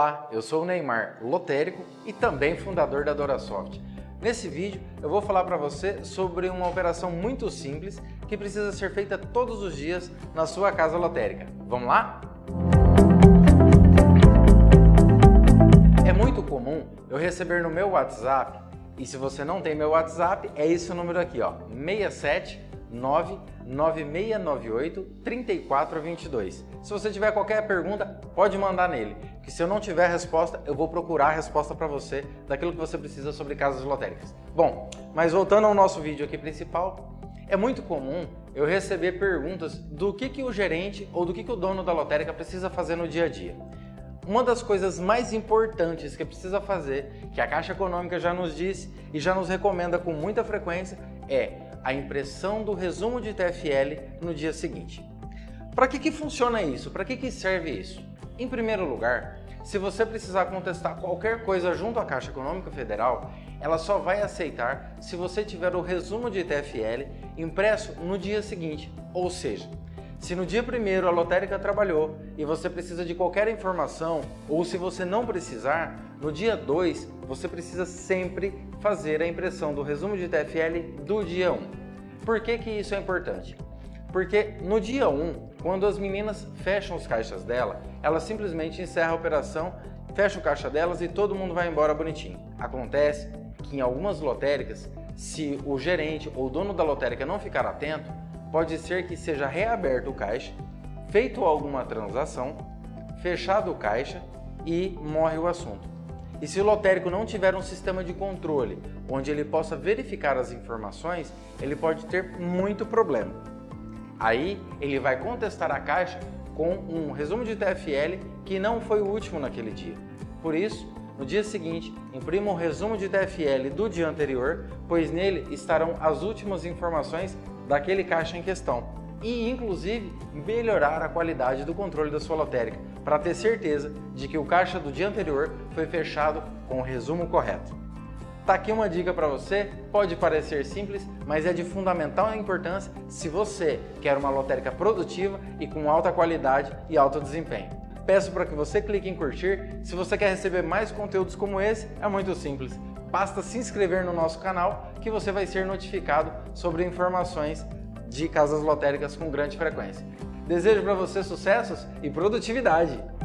Olá, eu sou o Neymar, lotérico e também fundador da DoraSoft. Nesse vídeo eu vou falar para você sobre uma operação muito simples que precisa ser feita todos os dias na sua casa lotérica. Vamos lá? É muito comum eu receber no meu WhatsApp, e se você não tem meu WhatsApp, é esse número aqui, ó, 67 99698 3422. Se você tiver qualquer pergunta, pode mandar nele, que se eu não tiver resposta, eu vou procurar a resposta para você daquilo que você precisa sobre casas lotéricas. Bom, mas voltando ao nosso vídeo aqui principal, é muito comum eu receber perguntas do que, que o gerente ou do que, que o dono da lotérica precisa fazer no dia a dia. Uma das coisas mais importantes que precisa fazer, que a Caixa Econômica já nos disse e já nos recomenda com muita frequência, é a impressão do resumo de TFL no dia seguinte. Para que, que funciona isso? Para que, que serve isso? Em primeiro lugar, se você precisar contestar qualquer coisa junto à Caixa Econômica Federal, ela só vai aceitar se você tiver o resumo de TFL impresso no dia seguinte, ou seja, se no dia primeiro a lotérica trabalhou e você precisa de qualquer informação, ou se você não precisar, no dia 2 você precisa sempre fazer a impressão do resumo de TFL do dia 1. Um. Por que, que isso é importante? Porque no dia 1, um, quando as meninas fecham os caixas dela, elas simplesmente encerram a operação, fecha o caixa delas e todo mundo vai embora bonitinho. Acontece que em algumas lotéricas, se o gerente ou o dono da lotérica não ficar atento, pode ser que seja reaberto o caixa, feito alguma transação, fechado o caixa e morre o assunto. E se o lotérico não tiver um sistema de controle onde ele possa verificar as informações, ele pode ter muito problema. Aí ele vai contestar a caixa com um resumo de TFL que não foi o último naquele dia. Por isso, no dia seguinte, imprima um resumo de TFL do dia anterior, pois nele estarão as últimas informações daquele caixa em questão e, inclusive, melhorar a qualidade do controle da sua lotérica para ter certeza de que o caixa do dia anterior foi fechado com o resumo correto. Tá aqui uma dica para você, pode parecer simples, mas é de fundamental importância se você quer uma lotérica produtiva e com alta qualidade e alto desempenho. Peço para que você clique em curtir. Se você quer receber mais conteúdos como esse, é muito simples. Basta se inscrever no nosso canal que você vai ser notificado sobre informações de casas lotéricas com grande frequência. Desejo para você sucessos e produtividade!